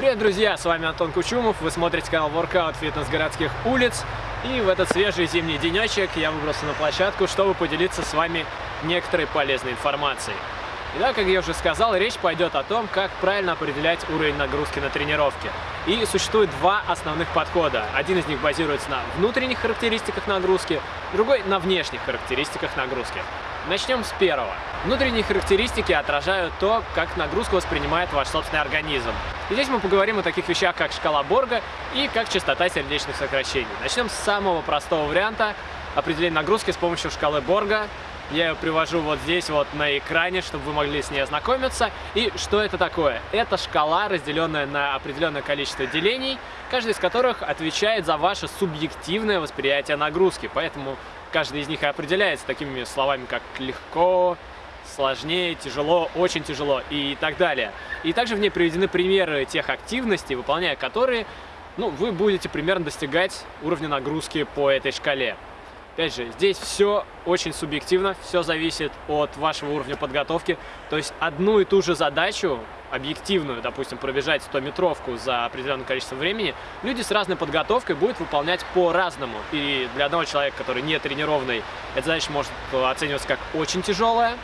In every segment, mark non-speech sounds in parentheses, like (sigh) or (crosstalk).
Привет, друзья! С вами Антон Кучумов. Вы смотрите канал Workout Фитнес городских улиц. И в этот свежий зимний денечек я выбрался на площадку, чтобы поделиться с вами некоторой полезной информацией. Итак, как я уже сказал, речь пойдет о том, как правильно определять уровень нагрузки на тренировке. И существует два основных подхода. Один из них базируется на внутренних характеристиках нагрузки, другой на внешних характеристиках нагрузки. Начнем с первого. Внутренние характеристики отражают то, как нагрузку воспринимает ваш собственный организм. Здесь мы поговорим о таких вещах, как шкала Борга и как частота сердечных сокращений. Начнем с самого простого варианта определения нагрузки с помощью шкалы Борга. Я ее привожу вот здесь вот на экране, чтобы вы могли с ней ознакомиться. И что это такое? Это шкала, разделенная на определенное количество делений, каждый из которых отвечает за ваше субъективное восприятие нагрузки. Поэтому каждый из них и определяется такими словами, как легко, сложнее, тяжело, очень тяжело и так далее. И также в ней приведены примеры тех активностей, выполняя которые ну, вы будете примерно достигать уровня нагрузки по этой шкале. Опять же, здесь все очень субъективно, все зависит от вашего уровня подготовки. То есть одну и ту же задачу, объективную, допустим, пробежать 100-метровку за определенное количество времени, люди с разной подготовкой будут выполнять по-разному. И для одного человека, который не тренированный, эта задача может оцениваться как очень тяжелая,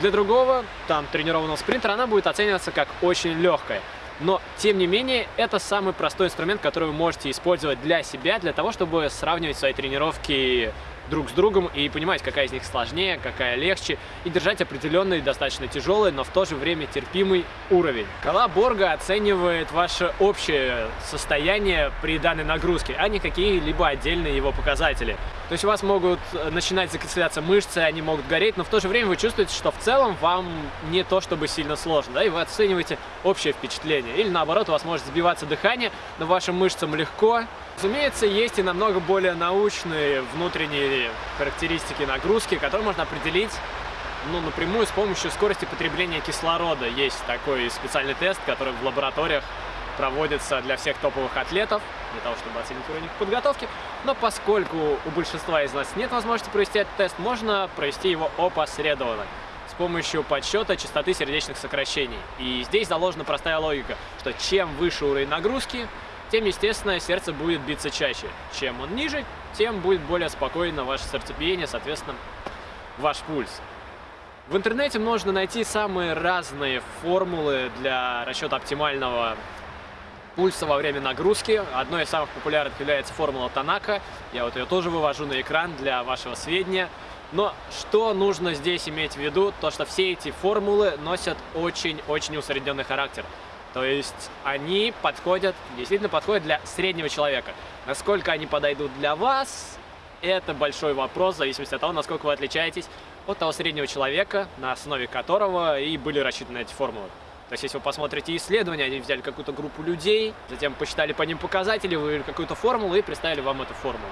для другого, там, тренированного спринтера, она будет оцениваться как очень легкая. Но, тем не менее, это самый простой инструмент, который вы можете использовать для себя, для того, чтобы сравнивать свои тренировки друг с другом и понимать, какая из них сложнее, какая легче, и держать определенный, достаточно тяжелый, но в то же время терпимый уровень. Кала Борга оценивает ваше общее состояние при данной нагрузке, а не какие-либо отдельные его показатели. То есть у вас могут э, начинать закисляться мышцы, они могут гореть, но в то же время вы чувствуете, что в целом вам не то чтобы сильно сложно, да, и вы оцениваете общее впечатление. Или наоборот, у вас может сбиваться дыхание, но вашим мышцам легко, Разумеется, есть и намного более научные внутренние характеристики нагрузки, которые можно определить ну, напрямую с помощью скорости потребления кислорода. Есть такой специальный тест, который в лабораториях проводится для всех топовых атлетов, для того, чтобы оценить уровень их подготовки. Но поскольку у большинства из нас нет возможности провести этот тест, можно провести его опосредованно с помощью подсчета частоты сердечных сокращений. И здесь заложена простая логика, что чем выше уровень нагрузки, тем, естественно, сердце будет биться чаще. Чем он ниже, тем будет более спокойно ваше сердцебиение, соответственно, ваш пульс. В интернете можно найти самые разные формулы для расчета оптимального пульса во время нагрузки. Одной из самых популярных является формула Танака. Я вот ее тоже вывожу на экран для вашего сведения. Но что нужно здесь иметь в виду? То, что все эти формулы носят очень-очень усредненный характер. То есть они подходят, действительно подходят для среднего человека. Насколько они подойдут для вас, это большой вопрос, в зависимости от того, насколько вы отличаетесь от того среднего человека, на основе которого и были рассчитаны эти формулы. То есть, если вы посмотрите исследования, они взяли какую-то группу людей, затем посчитали по ним показатели, вывели какую-то формулу и представили вам эту формулу.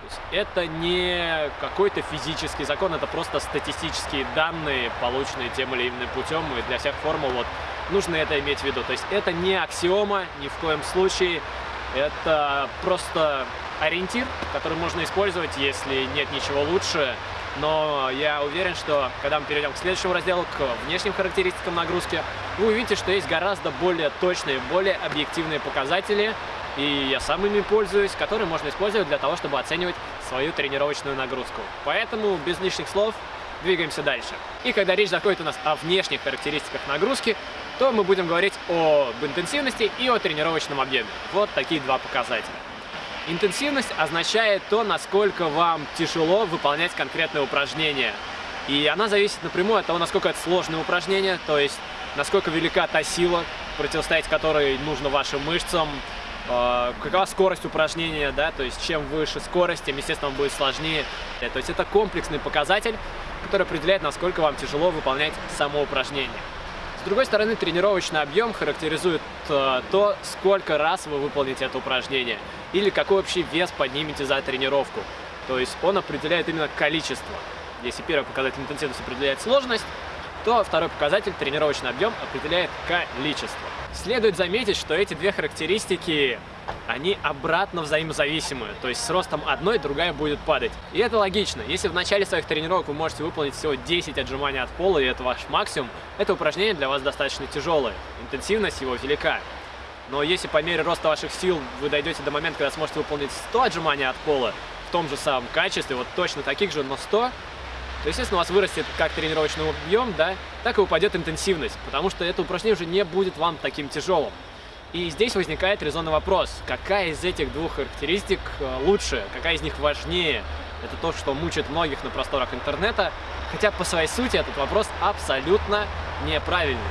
То есть, это не какой-то физический закон, это просто статистические данные, полученные тем или иным путем, и для всех формул вот нужно это иметь в виду. То есть это не аксиома ни в коем случае, это просто ориентир, который можно использовать, если нет ничего лучше. Но я уверен, что когда мы перейдем к следующему разделу, к внешним характеристикам нагрузки, вы увидите, что есть гораздо более точные, более объективные показатели, и я сам ими пользуюсь, которые можно использовать для того, чтобы оценивать свою тренировочную нагрузку. Поэтому без лишних слов двигаемся дальше. И когда речь заходит у нас о внешних характеристиках нагрузки, то мы будем говорить об интенсивности и о тренировочном объеме. Вот такие два показателя. Интенсивность означает то, насколько вам тяжело выполнять конкретное упражнение. И она зависит напрямую от того, насколько это сложное упражнение, то есть насколько велика та сила, противостоять которой нужно вашим мышцам, какова скорость упражнения, да, то есть чем выше скорость, тем, естественно, будет сложнее. То есть это комплексный показатель, который определяет, насколько вам тяжело выполнять само упражнение. С другой стороны, тренировочный объем характеризует э, то, сколько раз вы выполните это упражнение или какой общий вес поднимете за тренировку. То есть он определяет именно количество. Если первый показатель интенсивности определяет сложность, то второй показатель, тренировочный объем, определяет количество. Следует заметить, что эти две характеристики, они обратно взаимозависимы. То есть с ростом одной другая будет падать. И это логично. Если в начале своих тренировок вы можете выполнить всего 10 отжиманий от пола, и это ваш максимум, это упражнение для вас достаточно тяжелое. Интенсивность его велика. Но если по мере роста ваших сил вы дойдете до момента, когда сможете выполнить 100 отжиманий от пола в том же самом качестве, вот точно таких же, но 100, то, естественно, у вас вырастет как тренировочный объем, да, так и упадет интенсивность, потому что это упражнение уже не будет вам таким тяжелым. И здесь возникает резонный вопрос, какая из этих двух характеристик э, лучше, какая из них важнее. Это то, что мучает многих на просторах интернета, хотя по своей сути этот вопрос абсолютно неправильный,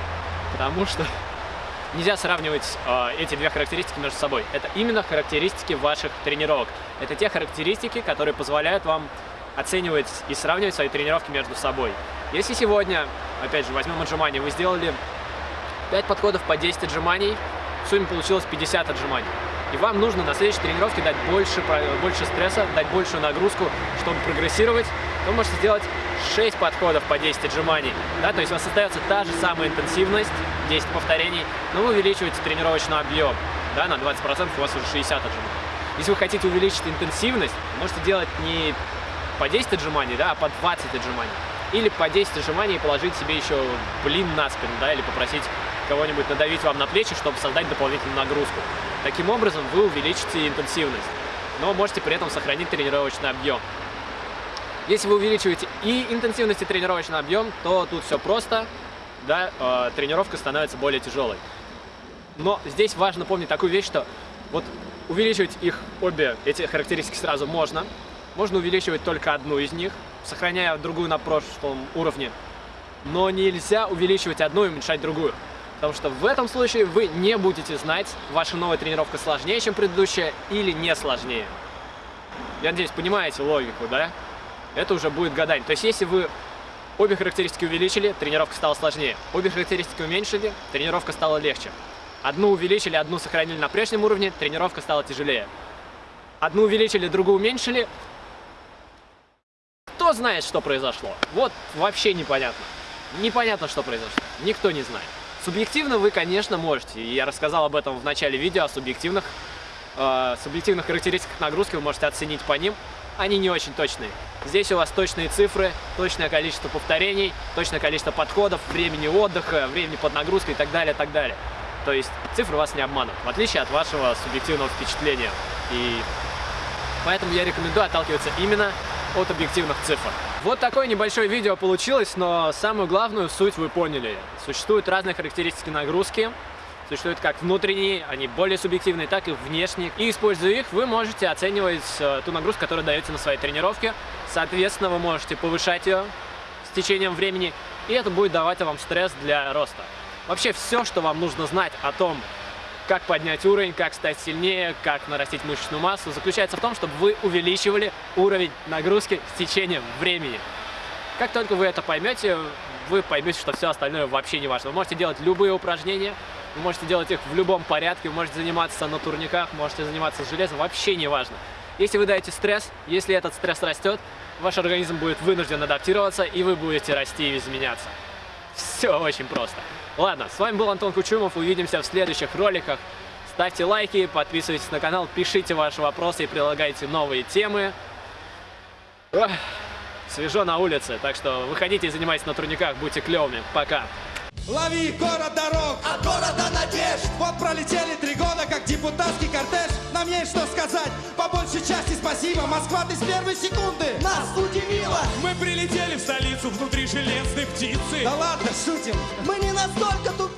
потому что (laughs) нельзя сравнивать э, эти две характеристики между собой. Это именно характеристики ваших тренировок. Это те характеристики, которые позволяют вам оценивать и сравнивать свои тренировки между собой. Если сегодня, опять же, возьмем отжимания, вы сделали 5 подходов по 10 отжиманий, в сумме получилось 50 отжиманий. И вам нужно на следующей тренировке дать больше, больше стресса, дать большую нагрузку, чтобы прогрессировать. Вы можете сделать 6 подходов по 10 отжиманий. Да? То есть у вас остается та же самая интенсивность, 10 повторений, но вы увеличиваете тренировочный объем. Да, на 20% у вас уже 60 отжиманий. Если вы хотите увеличить интенсивность, можете делать не по 10 отжиманий, да, а по 20 отжиманий. Или по 10 отжиманий положить себе еще блин на спину, да, или попросить кого-нибудь надавить вам на плечи, чтобы создать дополнительную нагрузку. Таким образом вы увеличите интенсивность, но можете при этом сохранить тренировочный объем. Если вы увеличиваете и интенсивность, и тренировочный объем, то тут все просто, да, э, тренировка становится более тяжелой. Но здесь важно помнить такую вещь, что вот увеличивать их обе, эти характеристики сразу можно, можно увеличивать только одну из них, сохраняя другую на прошлом уровне, но нельзя увеличивать одну и уменьшать другую. Потому что в этом случае вы не будете знать, ваша новая тренировка сложнее, чем предыдущая, или не сложнее. Я надеюсь, понимаете логику, да? Это уже будет гадание. То есть, если вы обе характеристики увеличили, тренировка стала сложнее. Обе характеристики уменьшили, тренировка стала легче. Одну увеличили, одну сохранили на прежнем уровне, тренировка стала тяжелее. Одну увеличили, другую уменьшили. Кто знает, что произошло? Вот вообще непонятно. Непонятно, что произошло. Никто не знает. Субъективно вы, конечно, можете. Я рассказал об этом в начале видео, о субъективных, э, субъективных характеристиках нагрузки. Вы можете оценить по ним. Они не очень точные. Здесь у вас точные цифры, точное количество повторений, точное количество подходов, времени отдыха, времени под нагрузкой и так далее, так далее. То есть цифры вас не обманут, в отличие от вашего субъективного впечатления. И поэтому я рекомендую отталкиваться именно от объективных цифр. Вот такое небольшое видео получилось, но самую главную суть вы поняли. Существуют разные характеристики нагрузки, существуют как внутренние, они более субъективные, так и внешние. И используя их, вы можете оценивать э, ту нагрузку, которую даете на своей тренировке. Соответственно, вы можете повышать ее с течением времени, и это будет давать вам стресс для роста. Вообще все, что вам нужно знать о том, как поднять уровень, как стать сильнее, как нарастить мышечную массу, заключается в том, чтобы вы увеличивали уровень нагрузки с течением времени. Как только вы это поймете, вы поймете, что все остальное вообще не важно. Вы можете делать любые упражнения, вы можете делать их в любом порядке, вы можете заниматься на турниках, можете заниматься с железом, вообще не важно. Если вы даете стресс, если этот стресс растет, ваш организм будет вынужден адаптироваться, и вы будете расти и изменяться. Все очень просто. Ладно, с вами был Антон Кучумов, увидимся в следующих роликах. Ставьте лайки, подписывайтесь на канал, пишите ваши вопросы и предлагайте новые темы. Ох, свежо на улице, так что выходите и занимайтесь на турниках, будьте клевыми. Пока! Лови город дорог, от города надежд. Вот пролетели три года, как депутатский кортеж. Нам есть что сказать, по большей части спасибо. Москва, ты с первой секунды нас удивило. Мы прилетели в столицу внутри железной птицы. Да ладно, шутим. Мы не настолько тут